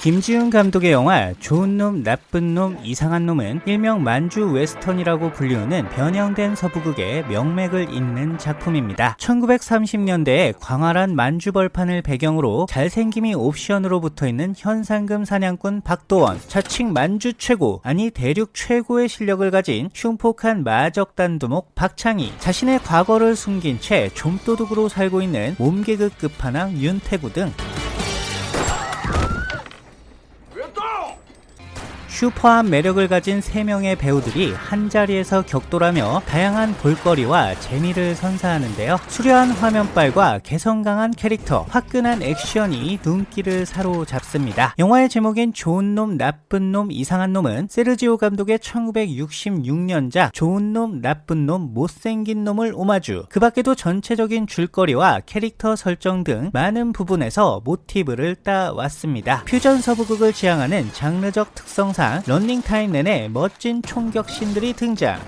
김지운 감독의 영화 좋은 놈, 나쁜 놈, 이상한 놈은 일명 만주 웨스턴이라고 불리우는 변형된 서부극의 명맥을 잇는 작품입니다. 1930년대에 광활한 만주 벌판을 배경으로 잘생김이 옵션으로 붙어있는 현상금 사냥꾼 박도원, 자칭 만주 최고, 아니 대륙 최고의 실력을 가진 흉폭한 마적단 두목 박창이, 자신의 과거를 숨긴 채 좀도둑으로 살고 있는 몸개그 끝판왕 윤태구 등 슈퍼한 매력을 가진 3명의 배우들이 한자리에서 격돌하며 다양한 볼거리와 재미를 선사하는데요. 수려한 화면빨과 개성 강한 캐릭터, 화끈한 액션이 눈길을 사로잡습니다. 영화의 제목인 좋은 놈, 나쁜 놈, 이상한 놈은 세르지오 감독의 1966년작 좋은 놈, 나쁜 놈, 못생긴 놈을 오마주 그 밖에도 전체적인 줄거리와 캐릭터 설정 등 많은 부분에서 모티브를 따왔습니다. 퓨전 서부극을 지향하는 장르적 특성상 런닝타임 내내 멋진 총격신들이 등장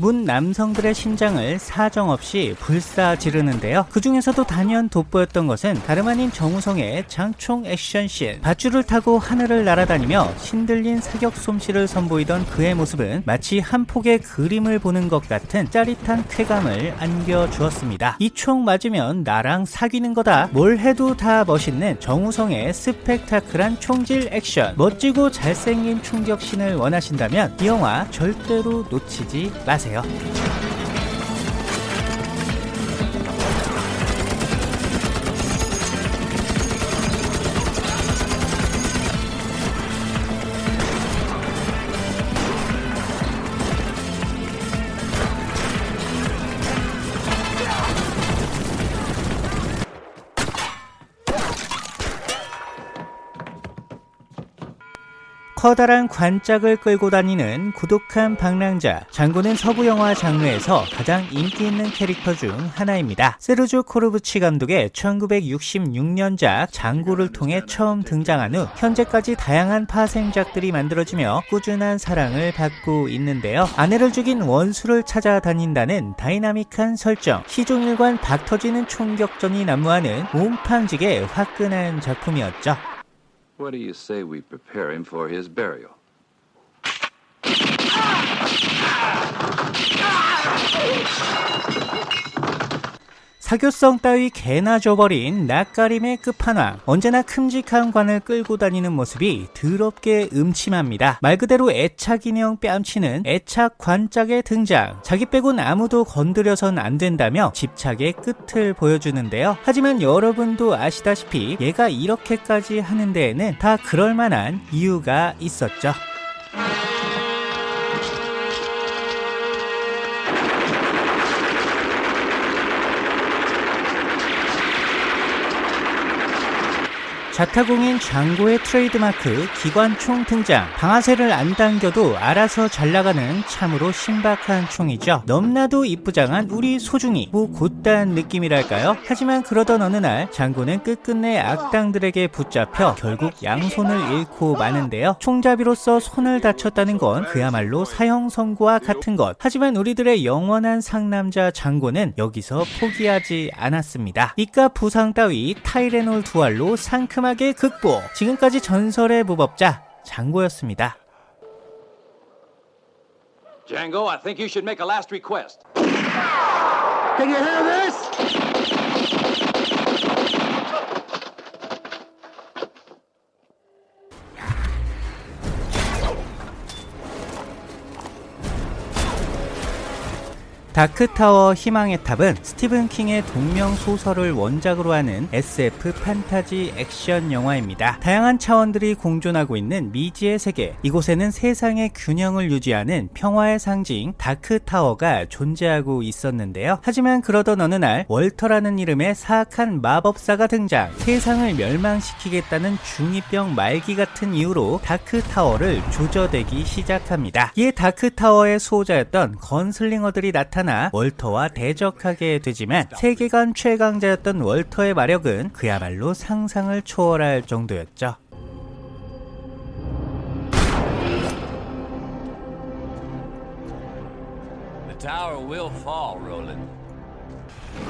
문 남성들의 심장을 사정없이 불사 지르는데요. 그 중에서도 단연 돋보였던 것은 다름 아닌 정우성의 장총 액션씬. 밧줄을 타고 하늘을 날아다니며 신들린 사격 솜씨를 선보이던 그의 모습은 마치 한 폭의 그림을 보는 것 같은 짜릿한 쾌감을 안겨주었습니다. 이 총 맞으면 나랑 사귀는 거다. 뭘 해도 다 멋있는 정우성의 스펙타클한 총질 액션. 멋지고 잘생긴 충격신을 원하신다면 이 영화 절대로 놓치지 마세요. 주세요. 커다란 관짝을 끌고 다니는 고독한 방랑자 장고는 서부 영화 장르에서 가장 인기 있는 캐릭터 중 하나입니다. 세르조 코르부치 감독의 1966년작 장고를 통해 처음 등장한 후 현재까지 다양한 파생작들이 만들어지며 꾸준한 사랑을 받고 있는데요. 아내를 죽인 원수를 찾아다닌다는 다이나믹한 설정, 시종일관 박터지는 총격전이 난무하는 몸팡직의 화끈한 작품이었죠. What do you say we prepare him for his burial? 사교성 따위 개나 줘버린 낯가림의 끝판왕 언제나 큼직한 관을 끌고 다니는 모습이 더럽게 음침합니다. 말 그대로 애착 인형 뺨치는 애착 관짝의 등장. 자기 빼곤 아무도 건드려선 안 된다며 집착의 끝을 보여주는데요. 하지만 여러분도 아시다시피 얘가 이렇게까지 하는 데에는 다 그럴만한 이유가 있었죠 자타공인 장고의 트레이드마크 기관총 등장. 방아쇠를 안 당겨도 알아서 잘 나가는 참으로 신박한 총이죠. 넘나도 이쁘장한 우리 소중이. 뭐 곧단 느낌이랄까요? 하지만 그러던 어느 날 장고는 끝끝내 악당들에게 붙잡혀 결국 양손을 잃고 마는데요. 총잡이로서 손을 다쳤다는 건 그야말로 사형 선고와 같은 것. 하지만 우리들의 영원한 상남자 장고는 여기서 포기하지 않았습니다. 이깟 부상 따위 타이레놀 두 알로 상큼한 꼼꼼하게 극복 지금까지 전설의 무법자 장고였습니다 Django, I think you should make a last request. Can you hear this? 다크타워 희망의 탑은 스티븐 킹의 동명 소설을 원작으로 하는 SF 판타지 액션 영화입니다. 다양한 차원들이 공존하고 있는 미지의 세계. 이곳에는 세상의 균형을 유지하는 평화의 상징 다크타워가 존재하고 있었는데요. 하지만 그러던 어느 날 월터라는 이름의 사악한 마법사가 등장. 세상을 멸망시키겠다는 중2병 말기 같은 이유로 다크타워를 조져대기 시작합니다. 이에 다크타워의 수호자였던 gunslinger들이 나타나 나타나 월터와 대적하게 되지만 세계관 최강자였던 월터의 마력은 그야말로 상상을 초월할 정도였죠. will fall, Roland.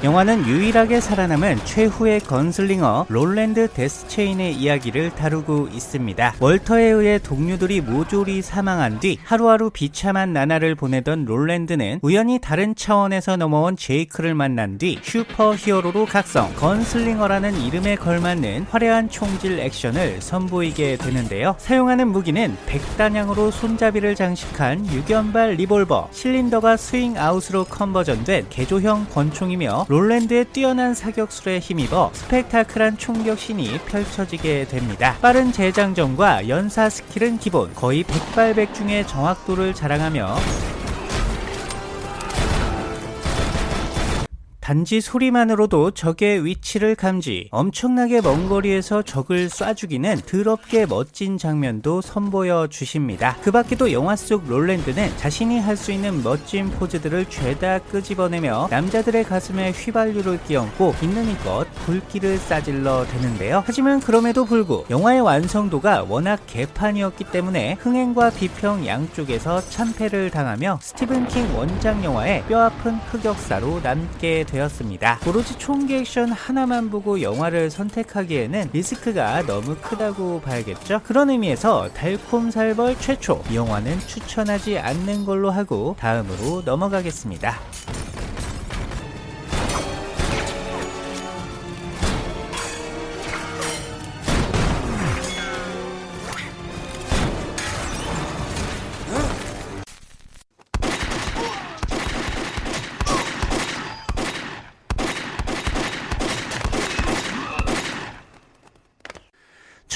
영화는 유일하게 살아남은 최후의 gunslinger 롤랜드 데스체인의 이야기를 다루고 있습니다. 월터에 의해 동료들이 모조리 사망한 뒤 하루하루 비참한 나날을 보내던 롤랜드는 우연히 다른 차원에서 넘어온 제이크를 만난 뒤 슈퍼 히어로로 각성, gunslinger라는 이름에 걸맞는 화려한 총질 액션을 선보이게 되는데요. 사용하는 무기는 백단향으로 손잡이를 장식한 육연발 리볼버, 실린더가 swing out으로 conversion된 개조형 권총이며 롤랜드의 뛰어난 사격술에 힘입어 스펙타클한 총격신이 펼쳐지게 됩니다. 빠른 재장전과 연사 스킬은 기본, 거의 백발백중의 정확도를 자랑하며 단지 소리만으로도 적의 위치를 감지, 엄청나게 먼 거리에서 적을 쏴 죽이는 더럽게 멋진 장면도 선보여 주십니다. 그 밖에도 영화 속 롤랜드는 자신이 할 수 있는 멋진 포즈들을 죄다 끄집어내며 남자들의 가슴에 휘발유를 끼얹고 있는 힘껏 불길을 싸질러 대는데요. 하지만 그럼에도 불구 영화의 완성도가 워낙 개판이었기 때문에 흥행과 비평 양쪽에서 참패를 당하며 스티븐 킹 원작 영화의 뼈아픈 흑역사로 남게 되었습니다. 오로지 총기 액션 하나만 보고 영화를 선택하기에는 리스크가 너무 크다고 봐야겠죠? 그런 의미에서 달콤살벌 최초 이 영화는 추천하지 않는 걸로 하고 다음으로 넘어가겠습니다.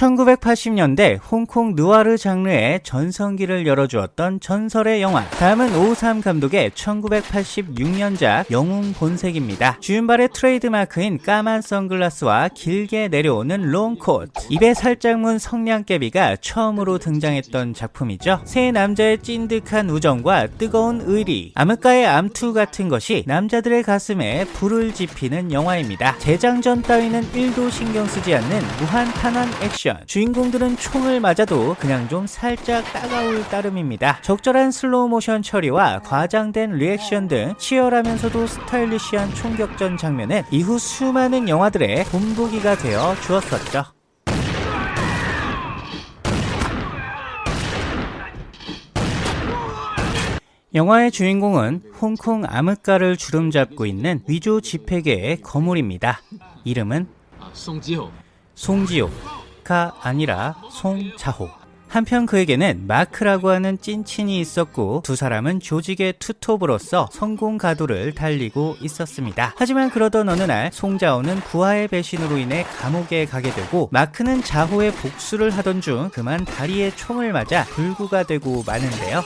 1980년대 홍콩 느와르 장르의 전성기를 열어주었던 전설의 영화. 다음은 오우삼 감독의 1986년작 영웅 본색입니다. 주윤발의 트레이드마크인 까만 선글라스와 길게 내려오는 롱코트. 입에 살짝 문 성냥개비가 처음으로 등장했던 작품이죠. 세 남자의 찐득한 우정과 뜨거운 의리, 암흑가의 암투 같은 것이 남자들의 가슴에 불을 지피는 영화입니다. 재장전 따위는 1도 신경 쓰지 않는 무한 탄환 액션. 액션. 주인공들은 총을 맞아도 그냥 좀 살짝 따가울 따름입니다. 적절한 슬로우 모션 처리와 과장된 리액션 등 치열하면서도 스타일리시한 총격전 장면은 이후 수많은 영화들의 본보기가 되어 주었었죠. 영화의 주인공은 홍콩 암흑가를 주름잡고 있는 위조 지폐계의 거물입니다. 이름은 송지호. 송지호. 가 아니라 송자호. 한편 그에게는 마크라고 하는 찐친이 있었고 두 사람은 조직의 투톱으로서 성공 가도를 달리고 있었습니다. 하지만 그러던 어느 날 송자호는 부하의 배신으로 인해 감옥에 가게 되고 마크는 자호의 복수를 하던 중 그만 다리에 총을 맞아 불구가 되고 마는데요.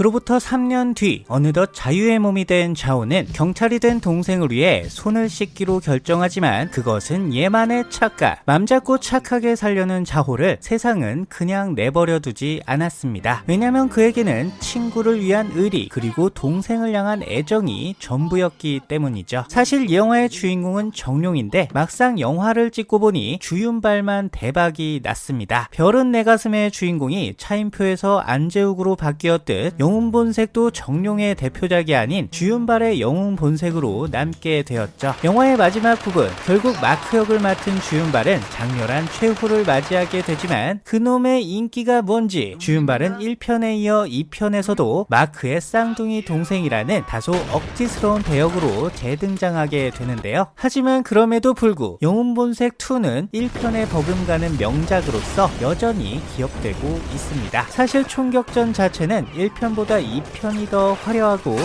그로부터 3년 뒤 어느덧 자유의 몸이 된 자오는 경찰이 된 동생을 위해 손을 씻기로 결정하지만 그것은 얘만의 착각. 맘 잡고 착하게 살려는 자호를 세상은 그냥 내버려 두지 않았습니다. 왜냐면 그에게는 친구를 위한 의리 그리고 동생을 향한 애정이 전부였기 때문이죠. 사실 이 영화의 주인공은 정룡인데 막상 영화를 찍고 보니 주윤발만 대박이 났습니다. 별은 내 가슴의 주인공이 차인표에서 안재욱으로 바뀌었듯 영웅 본색도 정룡의 대표작이 아닌 주윤발의 영웅 본색으로 남게 되었죠. 영화의 마지막 부분, 결국 마크 역을 맡은 주윤발은 장렬한 최후를 맞이하게 되지만 그놈의 인기가 뭔지 주윤발은 1편에 이어 2편에서도 마크의 쌍둥이 동생이라는 다소 억지스러운 배역으로 재등장하게 되는데요. 하지만 그럼에도 불구 영웅 본색 2는 1편에 버금가는 명작으로서 여전히 기억되고 있습니다. 사실 총격전 자체는 1편보다 2편이 더 화려하고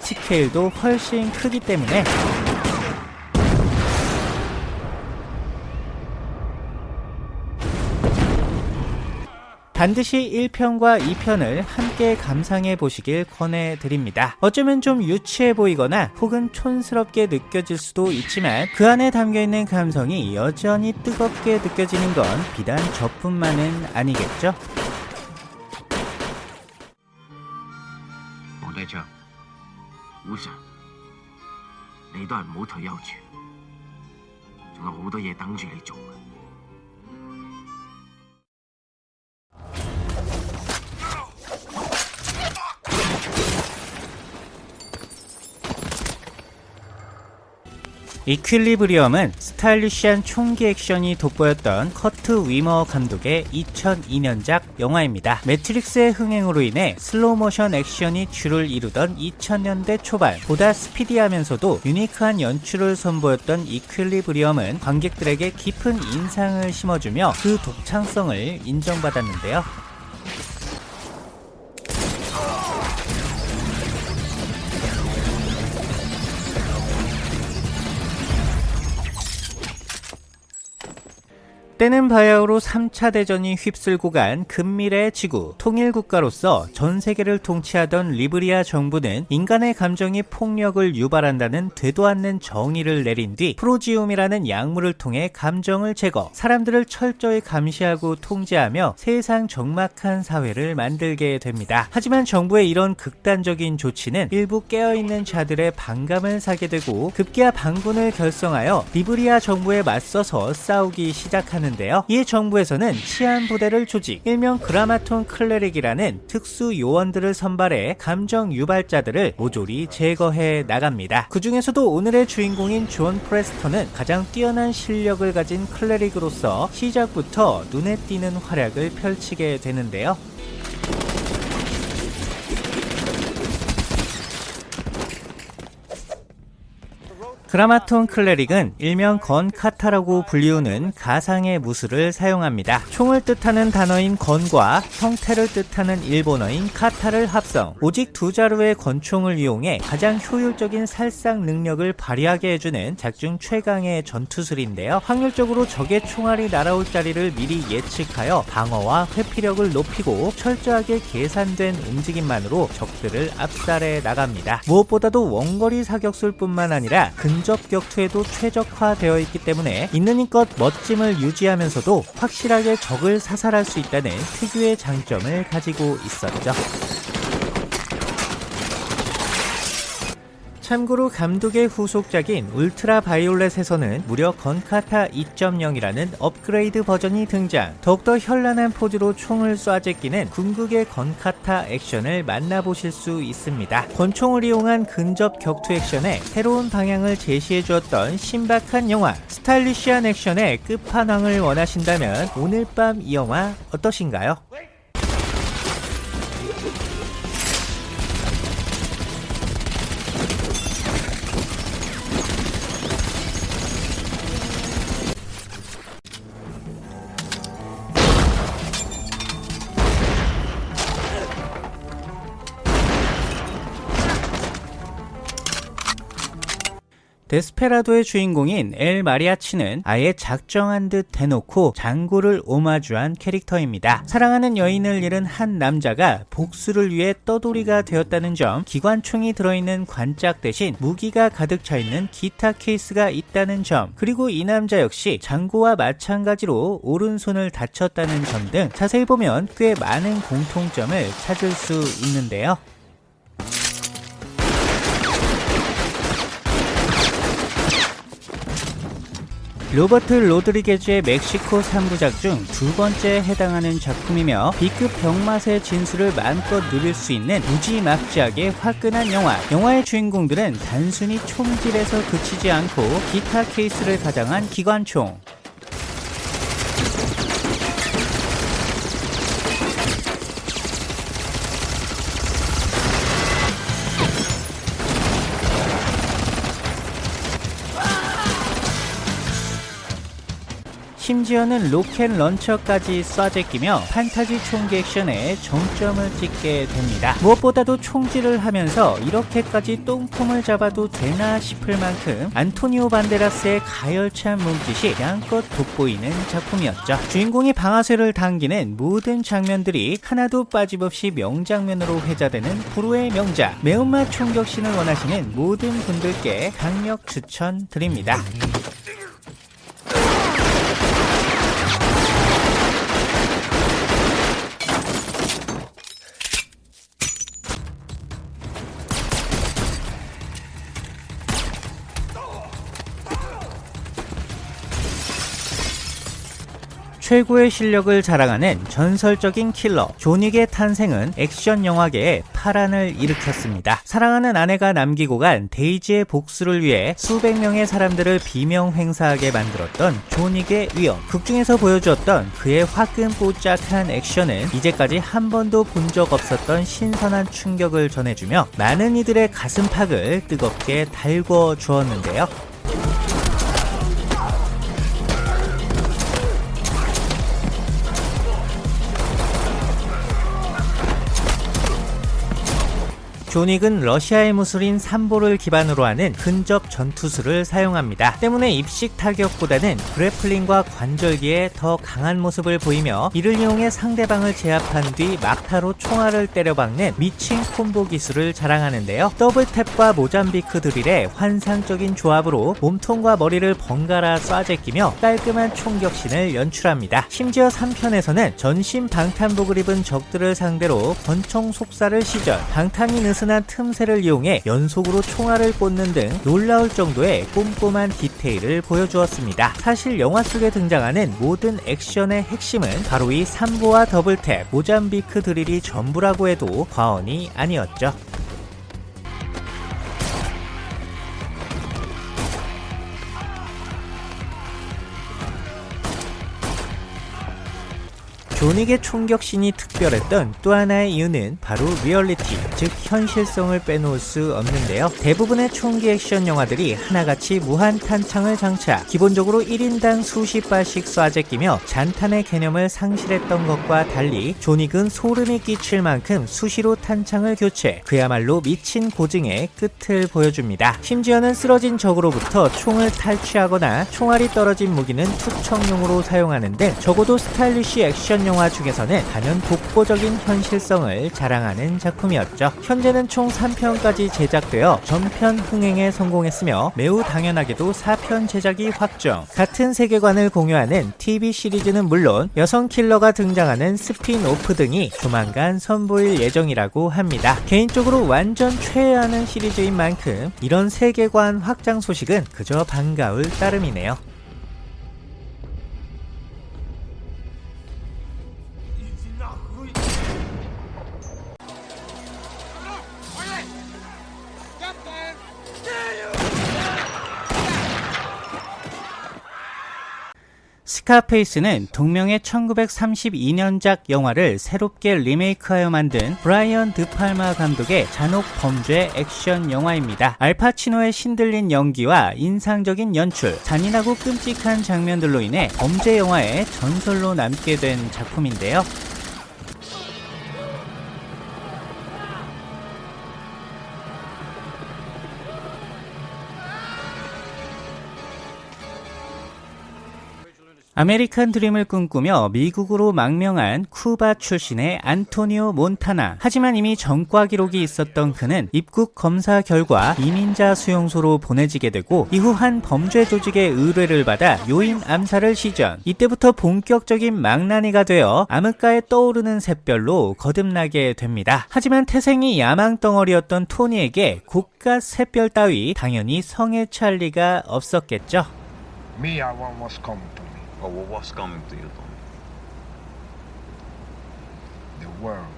스케일도 훨씬 크기 때문에 반드시 1편과 2편을 함께 감상해 보시길 권해드립니다. 어쩌면 좀 유치해 보이거나 혹은 촌스럽게 느껴질 수도 있지만 그 안에 담겨있는 감성이 여전히 뜨겁게 느껴지는 건 비단 저뿐만은 아니겠죠? 王代将，无想， 你都係唔好退休住，仲有好多嘢等住你做 이퀄리브리엄은 스타일리시한 총기 액션이 돋보였던 커트 위머 감독의 2002년작 영화입니다. 매트릭스의 흥행으로 인해 슬로우모션 액션이 주를 이루던 2000년대 초반 보다 스피디하면서도 유니크한 연출을 선보였던 이퀄리브리엄은 관객들에게 깊은 인상을 심어주며 그 독창성을 인정받았는데요. 때는 바야흐로 3차 대전이 휩쓸고 간 근미래의 지구 통일국가로서 전 세계를 통치하던 리브리아 정부는 인간의 감정이 폭력을 유발한다는 되도 않는 정의를 내린 뒤 프로지움이라는 약물을 통해 감정을 제거 사람들을 철저히 감시하고 통제하며 세상 적막한 사회를 만들게 됩니다. 하지만 정부의 이런 극단적인 조치는 일부 깨어있는 자들의 반감을 사게 되고 급기야 반군을 결성하여 리브리아 정부에 맞서서 싸우기 시작하는 있는데요. 이 정부에서는 치안 부대를 조직, 일명 그라마톤 클레릭이라는 특수 요원들을 선발해 감정 유발자들을 모조리 제거해 나갑니다. 그 중에서도 오늘의 주인공인 존 프레스턴은 가장 뛰어난 실력을 가진 클레릭으로서 시작부터 눈에 띄는 활약을 펼치게 되는데요. 그라마톤 클레릭은 일명 건카타라고 불리우는 가상의 무술을 사용합니다. 총을 뜻하는 단어인 gun과 형태를 뜻하는 일본어인 型를 합성, 오직 두 자루의 권총을 이용해 가장 효율적인 살상 능력을 발휘하게 해주는 작중 최강의 전투술인데요. 확률적으로 적의 총알이 날아올 자리를 미리 예측하여 방어와 회피력을 높이고 철저하게 계산된 움직임만으로 적들을 압살해 나갑니다. 무엇보다도 원거리 사격술뿐만 아니라 근 근접 격투에도 최적화되어 있기 때문에 있는 힘껏 멋짐을 유지하면서도 확실하게 적을 사살할 수 있다는 특유의 장점을 가지고 있었죠. 참고로 감독의 후속작인 울트라 바이올렛에서는 무려 건카타 2.0이라는 업그레이드 버전이 등장. 더욱더 현란한 포즈로 총을 쏴 제끼는 궁극의 건카타 액션을 만나보실 수 있습니다. 권총을 이용한 근접 격투 액션에 새로운 방향을 제시해 주었던 신박한 영화, 스타일리시한 액션의 끝판왕을 원하신다면 오늘 밤 이 영화 어떠신가요? 데스페라도의 주인공인 엘 마리아치는 아예 작정한 듯 대놓고 장고를 오마주한 캐릭터입니다. 사랑하는 여인을 잃은 한 남자가 복수를 위해 떠돌이가 되었다는 점, 기관총이 들어있는 관짝 대신 무기가 가득 차 있는 기타 케이스가 있다는 점, 그리고 이 남자 역시 장고와 마찬가지로 오른손을 다쳤다는 점 등 자세히 보면 꽤 많은 공통점을 찾을 수 있는데요. 로버트 로드리게즈의 멕시코 3부작 중 두 번째에 해당하는 작품이며 B급 병맛의 진수를 마음껏 누릴 수 있는 무지막지하게 화끈한 영화. 영화의 주인공들은 단순히 총질에서 그치지 않고 기타 케이스를 가장한 기관총, 심지어는 로켓 런처까지 쏴제끼며 판타지 총기 액션에 정점을 찍게 됩니다. 무엇보다도 총질을 하면서 이렇게까지 똥통을 잡아도 되나 싶을 만큼 안토니오 반데라스의 가열찬 몸짓이 양껏 돋보이는 작품이었죠. 주인공이 방아쇠를 당기는 모든 장면들이 하나도 빠짐없이 명장면으로 회자되는 불후의 명작 매운맛 총격신을 원하시는 모든 분들께 강력 추천드립니다. 최고의 실력을 자랑하는 전설적인 킬러 존윅의 탄생은 액션 영화계에 파란을 일으켰습니다. 사랑하는 아내가 남기고 간 데이지의 복수를 위해 수백 명의 사람들을 비명 횡사하게 만들었던 존윅의 위험. 극중에서 보여주었던 그의 화끈뽀짝한 액션은 이제까지 한 번도 본 적 없었던 신선한 충격을 전해주며 많은 이들의 가슴팍을 뜨겁게 달궈 주었는데요. 존윅은 러시아의 무술인 삼보를 기반으로 하는 근접 전투술을 사용합니다. 때문에 입식 타격보다는 그래플링과 관절기에 더 강한 모습을 보이며 이를 이용해 상대방을 제압한 뒤 막타로 총알을 때려박는 미친 콤보 기술을 자랑하는데요. 더블탭과 모잠비크 드릴의 환상적인 조합으로 몸통과 머리를 번갈아 쏴제끼며 깔끔한 총격신을 연출합니다. 심지어 3편에서는 전신 방탄복을 입은 적들을 상대로 권총 속사를 시전, 방탄이 느 슨한 틈새를 이용해 연속으로 총알을 꽂는 등 놀라울 정도의 꼼꼼한 디테일을 보여주었습니다. 사실 영화 속에 등장하는 모든 액션의 핵심은 바로 이 삼보와 더블탭, 모잠비크 드릴이 전부라고 해도 과언이 아니었죠. 존윅의 총격신이 특별했던 또 하나의 이유는 바로 리얼리티, 즉 현실성을 빼놓을 수 없는데요. 대부분의 총기 액션 영화들이 하나같이 무한 탄창을 장착, 기본적으로 1인당 수십 발씩 쏴제끼며 잔탄의 개념을 상실했던 것과 달리 존윅은 소름이 끼칠 만큼 수시로 탄창을 교체, 그야말로 미친 고증의 끝을 보여줍니다. 심지어는 쓰러진 적으로부터 총을 탈취하거나 총알이 떨어진 무기는 투척용으로 사용하는 등 적어도 스타일리쉬 액션 영화 중에서는 단연 독보적인 현실성을 자랑하는 작품이었죠. 현재는 총 3편까지 제작되어 전편 흥행에 성공했으며 매우 당연하게도 4편 제작이 확정. 같은 세계관을 공유하는 TV 시리즈는 물론 여성 킬러가 등장하는 스핀오프 등이 조만간 선보일 예정이라고 합니다. 개인적으로 완전 최애하는 시리즈인 만큼 이런 세계관 확장 소식은 그저 반가울 따름이네요. 스카페이스는 동명의 1932년작 영화를 새롭게 리메이크하여 만든 브라이언 드팔마 감독의 잔혹 범죄 액션 영화입니다. 알파치노의 신들린 연기와 인상적인 연출, 잔인하고 끔찍한 장면들로 인해 범죄 영화의 전설로 남게 된 작품인데요. 아메리칸 드림을 꿈꾸며 미국으로 망명한 쿠바 출신의 안토니오 몬타나. 하지만 이미 전과 기록이 있었던 그는 입국 검사 결과 이민자 수용소로 보내지게 되고 이후 한 범죄 조직의 의뢰를 받아 요인 암살을 시전. 이때부터 본격적인 망나니가 되어 암흑가에 떠오르는 샛별로 거듭나게 됩니다. 하지만 태생이 야망덩어리였던 토니에게 고작 샛별 따위 당연히 성에 찰 리가 없었겠죠. Me, or what was coming to you, Tommy? The world,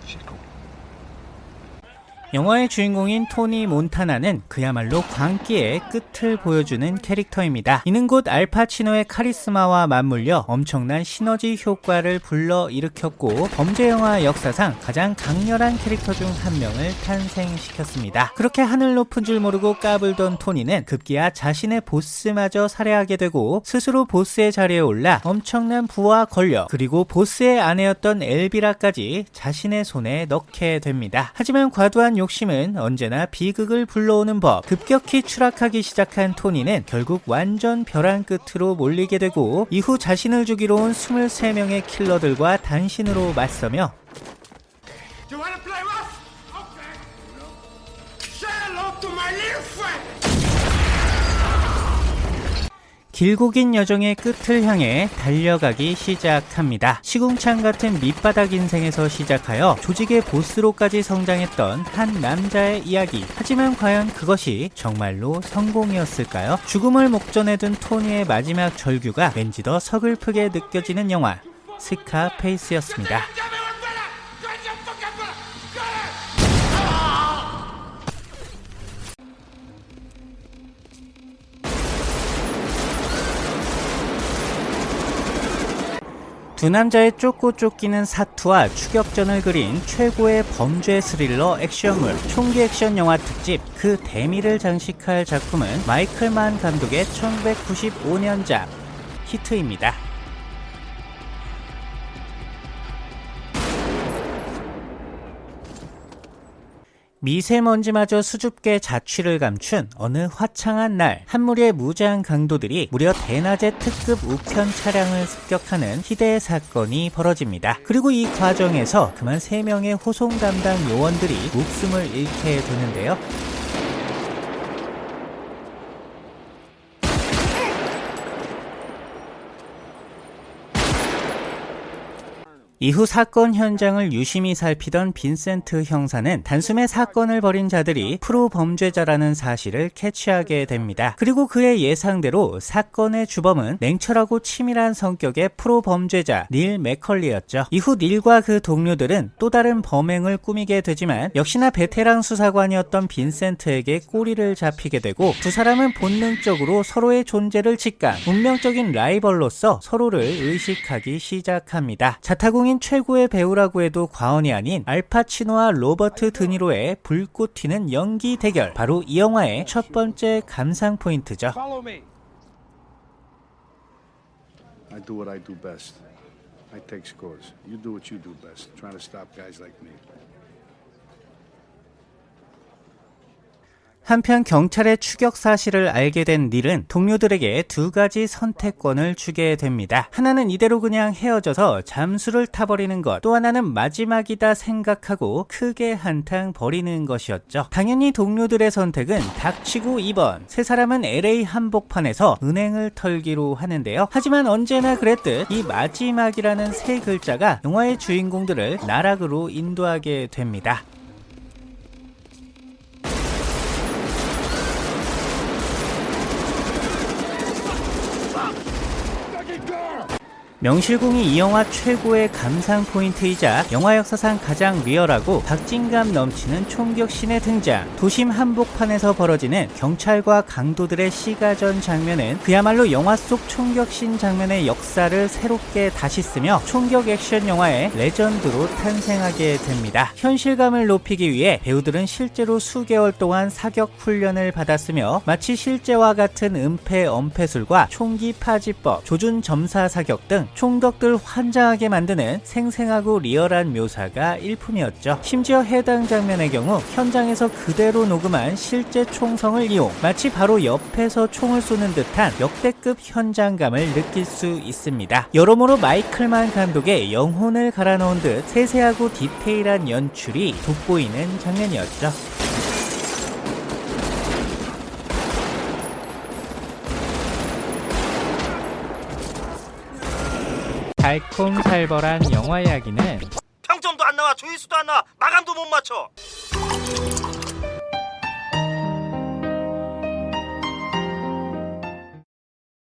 영화의 주인공인 토니 몬타나는 그야말로 광기의 끝을 보여주는 캐릭터입니다. 이는 곧 알파치노의 카리스마와 맞물려 엄청난 시너지 효과를 불러일으켰고 범죄 영화 역사상 가장 강렬한 캐릭터 중 한 명을 탄생시켰습니다. 그렇게 하늘 높은 줄 모르고 까불던 토니는 급기야 자신의 보스마저 살해하게 되고 스스로 보스의 자리에 올라 엄청난 부와 권력 그리고 보스의 아내였던 엘비라까지 자신의 손에 넣게 됩니다. 하지만 과도한 욕심은 언제나 비극을 불러오는 법. 급격히 추락하기 시작한 토니는 결국 완전 벼랑 끝으로 몰리게 되고 이후 자신을 죽이러 온 23명의 킬러들과 단신으로 맞서며 길고 긴 여정의 끝을 향해 달려가기 시작합니다. 시궁창 같은 밑바닥 인생에서 시작하여 조직의 보스로까지 성장했던 한 남자의 이야기. 하지만 과연 그것이 정말로 성공이었을까요? 죽음을 목전에 둔 토니의 마지막 절규가 왠지 더 서글프게 느껴지는 영화. 스카페이스였습니다. 두 남자의 쫓고 쫓기는 사투와 추격전을 그린 최고의 범죄 스릴러 액션물 총기 액션 영화 특집 그 대미를 장식할 작품은 마이클 만 감독의 1995년작 히트입니다. 미세먼지마저 수줍게 자취를 감춘 어느 화창한 날 한 무리의 무장 강도들이 무려 대낮에 특급 우편 차량을 습격하는 희대의 사건이 벌어집니다. 그리고 이 과정에서 그만 3명의 호송 담당 요원들이 목숨을 잃게 되는데요. 이후 사건 현장을 유심히 살피던 빈센트 형사는 단숨에 사건을 벌인 자들이 프로 범죄자라는 사실을 캐치하게 됩니다. 그리고 그의 예상대로 사건의 주범은 냉철하고 치밀한 성격의 프로 범죄자 닐 맥컬리였죠. 이후 닐과 그 동료들은 또 다른 범행을 꾸미게 되지만 역시나 베테랑 수사관이었던 빈센트에게 꼬리를 잡히게 되고 두 사람은 본능적으로 서로의 존재를 직감, 운명적인 라이벌로서 서로를 의식하기 시작합니다. 자타공인 최고의 배우라고 해도 과언이 아닌 알파치노와 로버트 드니로의 불꽃 튀는 연기 대결. 바로 이 영화의 첫 번째 감상 포인트죠. I do what I do best. I take scores. You do what you do best, trying to stop guys like me. 한편 경찰의 추격 사실을 알게 된 닐은 동료들에게 두 가지 선택권을 주게 됩니다. 하나는 이대로 그냥 헤어져서 잠수를 타버리는 것, 또 하나는 마지막이다 생각하고 크게 한탕 버리는 것이었죠. 당연히 동료들의 선택은 닥치고 2번. 세 사람은 LA 한복판에서 은행을 털기로 하는데요. 하지만 언제나 그랬듯 이 마지막이라는 세 글자가 영화의 주인공들을 나락으로 인도하게 됩니다. 명실공히 이 영화 최고의 감상 포인트이자 영화 역사상 가장 리얼하고 박진감 넘치는 총격신의 등장. 도심 한복판에서 벌어지는 경찰과 강도들의 시가전 장면은 그야말로 영화 속 총격신 장면의 역사를 새롭게 다시 쓰며 총격 액션 영화의 레전드로 탄생하게 됩니다. 현실감을 높이기 위해 배우들은 실제로 수개월 동안 사격 훈련을 받았으며 마치 실제와 같은 은폐 엄폐술과 총기 파지법 조준 점사 사격 등 총덕들 환장하게 만드는 생생하고 리얼한 묘사가 일품이었죠. 심지어 해당 장면의 경우 현장에서 그대로 녹음한 실제 총성을 이용 마치 바로 옆에서 총을 쏘는 듯한 역대급 현장감을 느낄 수 있습니다. 여러모로 마이클만 감독의 영혼을 갈아넣은 듯 세세하고 디테일한 연출이 돋보이는 장면이었죠. 달콤살벌한 영화 이야기는 평점도 안 나와 조회수도 안 나와. 마감도 못 맞춰.